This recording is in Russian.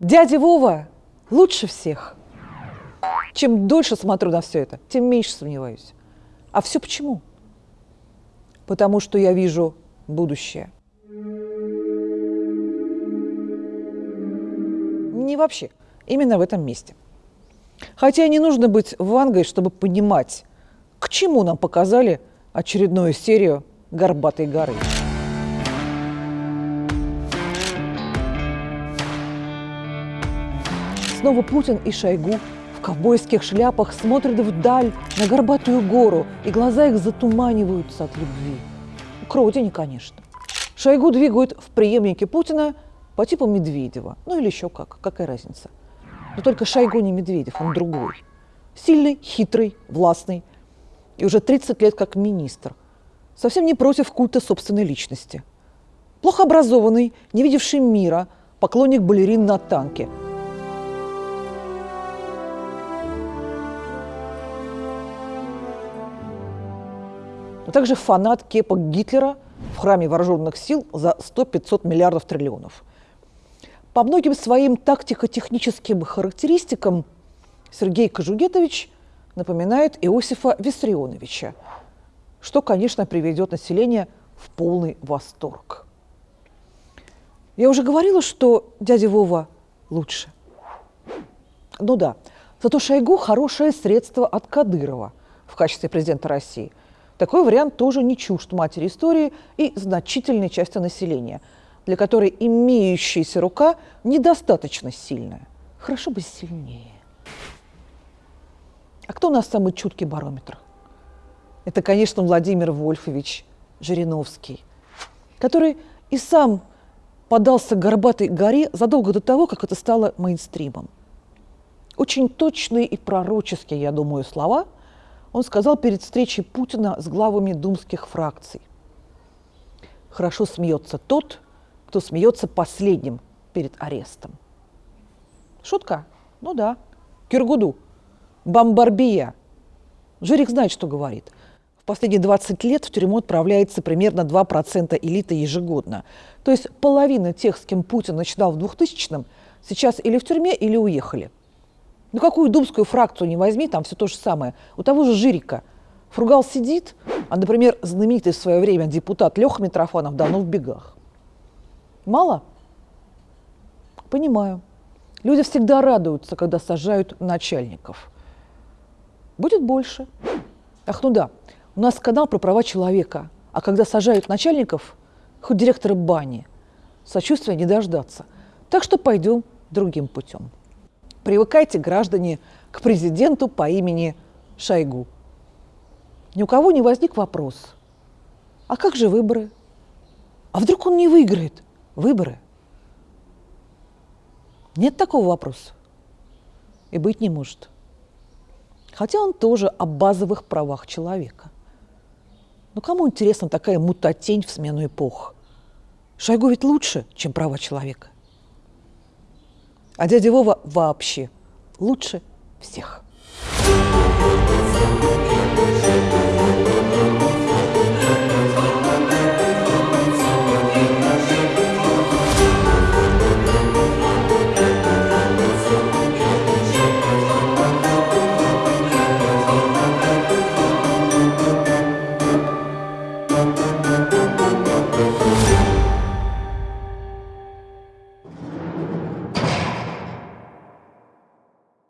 Дядя Вова лучше всех. Чем дольше смотрю на все это, тем меньше сомневаюсь. А все почему? Потому что я вижу будущее. Не вообще, именно в этом месте. Хотя не нужно быть вангой, чтобы понимать, к чему нам показали очередную серию «Горбатой горы». Снова Путин и Шойгу в ковбойских шляпах смотрят вдаль на горбатую гору, и глаза их затуманиваются от любви. К родине, конечно. Шойгу двигают в преемнике Путина по типу Медведева. Ну или еще как, какая разница. Но только Шойгу не Медведев, он другой. Сильный, хитрый, властный. И уже 30 лет как министр. Совсем не против культа собственной личности. Плохо образованный, не видевший мира, поклонник балерин на танке – но также фанат кепок Гитлера в храме вооруженных сил за 100-500 миллиардов триллионов. По многим своим тактико-техническим характеристикам Сергей Кожугетович напоминает Иосифа Виссарионовича, что, конечно, приведет население в полный восторг. Я уже говорила, что дядя Вова лучше. Ну да, зато Шойгу хорошее средство от Кадырова в качестве президента России – такой вариант тоже не чужд матери истории и значительной части населения, для которой имеющаяся рука недостаточно сильная. Хорошо бы сильнее. А кто у нас самый чуткий барометр? Это, конечно, Владимир Вольфович Жириновский, который и сам подался к горбатой горе задолго до того, как это стало мейнстримом. Очень точные и пророческие, я думаю, слова – он сказал перед встречей Путина с главами думских фракций. Хорошо смеется тот, кто смеется последним перед арестом. Шутка? Ну да. Киргуду. Бомбарбия. Жирик знает, что говорит. В последние 20 лет в тюрьму отправляется примерно 2% элиты ежегодно. То есть половина тех, с кем Путин начинал в 2000-м, сейчас или в тюрьме, или уехали – ну какую думскую фракцию не возьми, там все то же самое. У того же Жирика. Фругал сидит, а, например, знаменитый в свое время депутат Леха Митрофанов давно в бегах. Мало? Понимаю. Люди всегда радуются, когда сажают начальников. Будет больше. Ах, ну да, у нас канал про права человека. А когда сажают начальников, хоть директора бани, сочувствия не дождаться. Так что пойдем другим путем. Привыкайте, граждане, к президенту по имени Шойгу. Ни у кого не возник вопрос. А как же выборы? А вдруг он не выиграет выборы? Нет такого вопроса. И быть не может. Хотя он тоже о базовых правах человека. Но кому интересна такая мутатень в смену эпох? Шойгу ведь лучше, чем права человека. А дядя Вова вообще лучше всех. thank you